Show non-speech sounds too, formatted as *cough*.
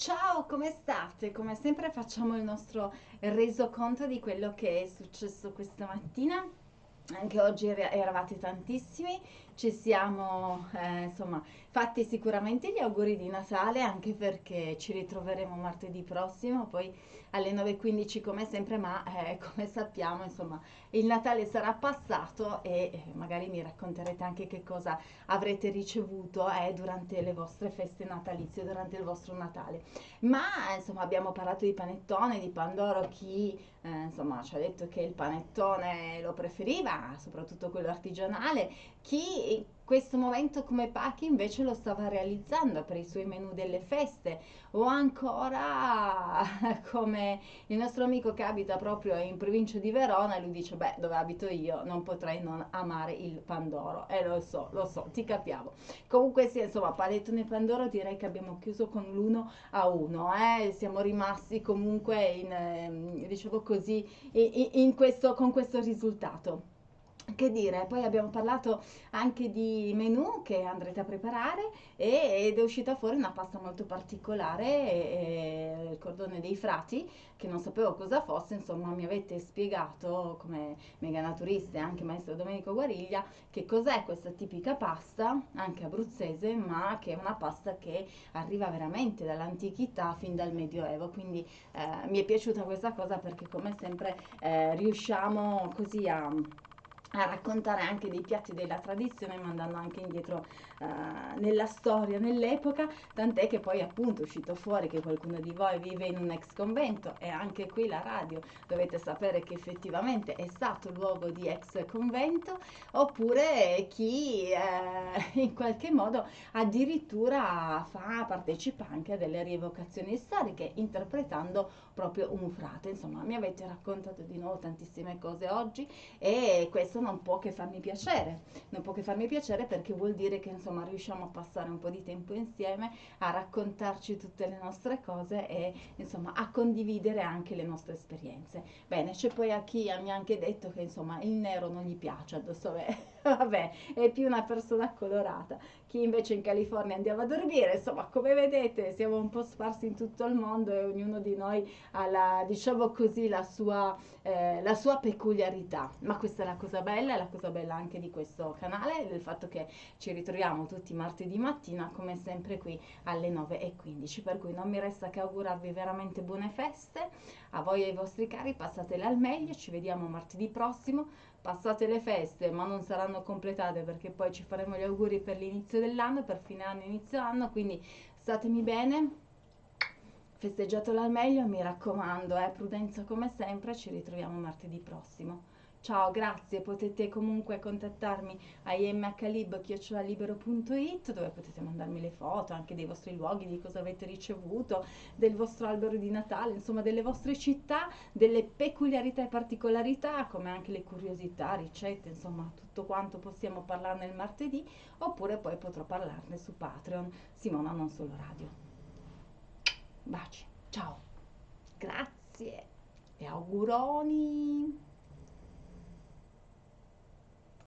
Ciao, come state? Come sempre facciamo il nostro resoconto di quello che è successo questa mattina. Anche oggi er- eravate tantissimi, ci siamo eh, insomma fatti sicuramente gli auguri di Natale anche perché ci ritroveremo martedì prossimo, poi alle 9.15 come sempre, ma eh, come sappiamo insomma il Natale sarà passato e eh, magari mi racconterete anche che cosa avrete ricevuto eh, durante le vostre feste natalizie, durante il vostro Natale. Ma insomma abbiamo parlato di panettone, di Pandoro, chi eh, insomma ci ha detto che il panettone lo preferiva, soprattutto quello artigianale, chi questo momento come Pacchi invece lo stava realizzando per i suoi menù delle feste o ancora *laughs* come il nostro amico che abita proprio in provincia di Verona lui dice beh dove abito io non potrei non amare il Pandoro. E lo so, lo so, ti capiamo. Comunque sì insomma panettone e Pandoro direi che abbiamo chiuso con l'uno a uno eh? siamo rimasti comunque in, ehm, diciamo così in, in questo, con questo risultato che dire, poi abbiamo parlato anche di menù che andrete a preparare e, ed è uscita fuori una pasta molto particolare, e, il cordone dei frati, che non sapevo cosa fosse, insomma mi avete spiegato come mega naturista e anche maestro Domenico Guariglia che cos'è questa tipica pasta, anche abruzzese, ma che è una pasta che arriva veramente dall'antichità fin dal Medioevo, quindi eh, mi è piaciuta questa cosa perché come sempre eh, riusciamo così a a raccontare anche dei piatti della tradizione mandando anche indietro uh, nella storia, nell'epoca, tant'è che poi appunto è uscito fuori che qualcuno di voi vive in un ex convento e anche qui la radio dovete sapere che effettivamente è stato luogo di ex convento oppure chi eh, *laughs* in qualche modo addirittura fa, partecipa anche a delle rievocazioni storiche interpretando proprio un frate, insomma mi avete raccontato di nuovo tantissime cose oggi e questo non può che farmi piacere, non può che farmi piacere perché vuol dire che insomma riusciamo a passare un po' di tempo insieme, a raccontarci tutte le nostre cose e insomma a condividere anche le nostre esperienze. Bene, c'è poi a chi mi ha anche detto che insomma il nero non gli piace addosso, *laughs* vabbè, è più una persona colorata. Chi invece in California andiamo a dormire, insomma, come vedete, siamo un po' sparsi in tutto il mondo e ognuno di noi ha la, diciamo così, la sua, eh, la sua peculiarità. Ma questa è la cosa bella bella, è la cosa bella anche di questo canale, del fatto che ci ritroviamo tutti martedì mattina, come sempre qui alle 9.15, per cui non mi resta che augurarvi veramente buone feste, a voi e ai vostri cari, passatele al meglio, ci vediamo martedì prossimo, passate le feste, ma non saranno completate perché poi ci faremo gli auguri per l'inizio dell'anno, per fine anno, inizio anno, quindi statemi bene, festeggiatelo al meglio, mi raccomando, eh, prudenza come sempre, ci ritroviamo martedì prossimo. Ciao, grazie, potete comunque contattarmi a imhlib.it dove potete mandarmi le foto anche dei vostri luoghi, di cosa avete ricevuto, del vostro albero di Natale, insomma delle vostre città, delle peculiarità e particolarità, come anche le curiosità, ricette, insomma tutto quanto possiamo parlarne il martedì, oppure poi potrò parlarne su Patreon, Simona Non Solo Radio. Baci, ciao, grazie. E auguroni!